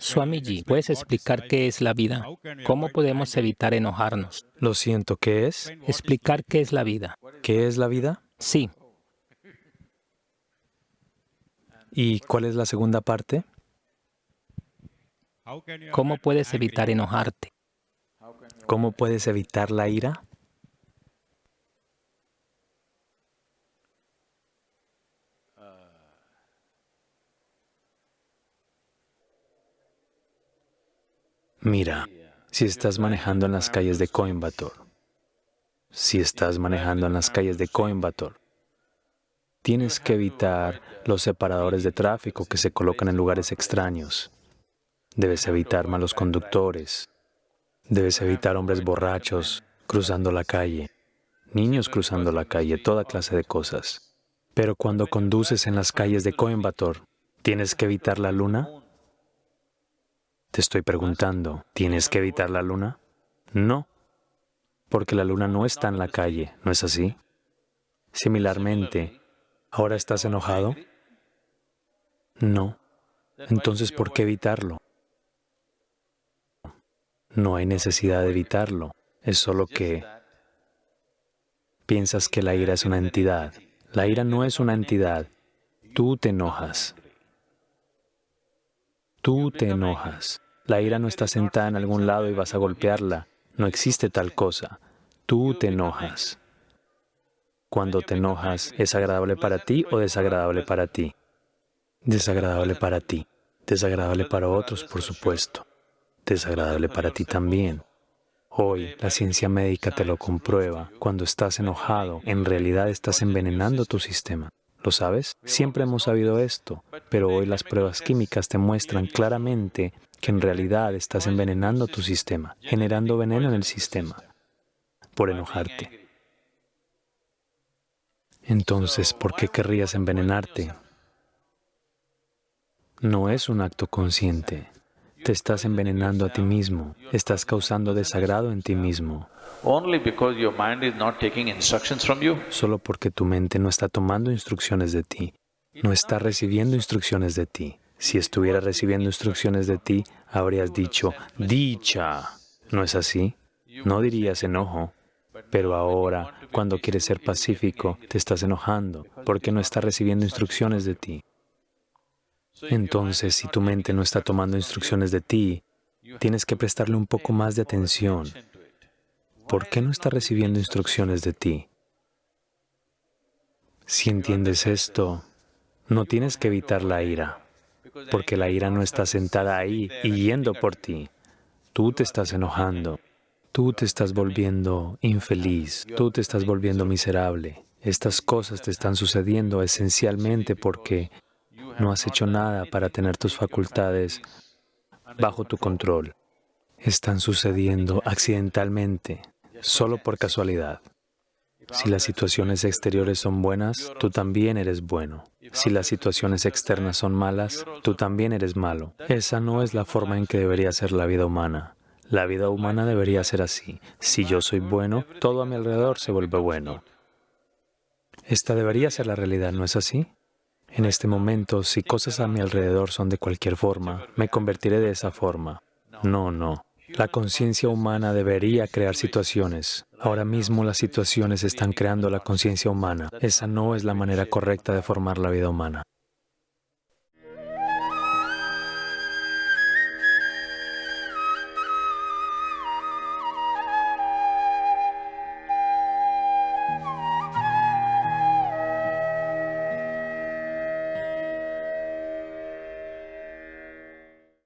Swamiji, ¿puedes explicar qué es la vida? ¿Cómo podemos evitar enojarnos? Lo siento, ¿qué es? Explicar qué es la vida. ¿Qué es la vida? Sí. ¿Y cuál es la segunda parte? ¿Cómo puedes evitar enojarte? ¿Cómo puedes evitar la ira? Mira, si estás manejando en las calles de Coimbatore, si estás manejando en las calles de Coimbatore, tienes que evitar los separadores de tráfico que se colocan en lugares extraños. Debes evitar malos conductores. Debes evitar hombres borrachos cruzando la calle, niños cruzando la calle, toda clase de cosas. Pero cuando conduces en las calles de Coimbatore, ¿tienes que evitar la luna? Te estoy preguntando, ¿tienes que evitar la luna? No, porque la luna no está en la calle, ¿no es así? Similarmente, ¿ahora estás enojado? No. Entonces, ¿por qué evitarlo? No hay necesidad de evitarlo, es solo que piensas que la ira es una entidad. La ira no es una entidad, tú te enojas. Tú te enojas. La ira no está sentada en algún lado y vas a golpearla. No existe tal cosa. Tú te enojas. Cuando te enojas, ¿es agradable para ti o desagradable para ti? Desagradable para ti. Desagradable para otros, por supuesto. Desagradable para ti también. Hoy la ciencia médica te lo comprueba. Cuando estás enojado, en realidad estás envenenando tu sistema. ¿Lo sabes? Siempre hemos sabido esto, pero hoy las pruebas químicas te muestran claramente que en realidad estás envenenando tu sistema, generando veneno en el sistema, por enojarte. Entonces, ¿por qué querrías envenenarte? No es un acto consciente. Te estás envenenando a ti mismo, estás causando desagrado en ti mismo. Solo porque tu mente no está tomando instrucciones de ti, no está recibiendo instrucciones de ti. Si estuviera recibiendo instrucciones de ti, habrías dicho, dicha. ¿No es así? No dirías enojo. Pero ahora, cuando quieres ser pacífico, te estás enojando porque no está recibiendo instrucciones de ti. Entonces, si tu mente no está tomando instrucciones de ti, tienes que prestarle un poco más de atención. ¿Por qué no está recibiendo instrucciones de ti? Si entiendes esto, no tienes que evitar la ira porque la ira no está sentada ahí y yendo por ti. Tú te estás enojando, tú te estás volviendo infeliz, tú te estás volviendo miserable. Estas cosas te están sucediendo esencialmente porque no has hecho nada para tener tus facultades bajo tu control. Están sucediendo accidentalmente, solo por casualidad. Si las situaciones exteriores son buenas, tú también eres bueno. Si las situaciones externas son malas, tú también eres malo. Esa no es la forma en que debería ser la vida humana. La vida humana debería ser así. Si yo soy bueno, todo a mi alrededor se vuelve bueno. Esta debería ser la realidad, ¿no es así? En este momento, si cosas a mi alrededor son de cualquier forma, me convertiré de esa forma. No, no. La conciencia humana debería crear situaciones. Ahora mismo las situaciones están creando la conciencia humana. Esa no es la manera correcta de formar la vida humana.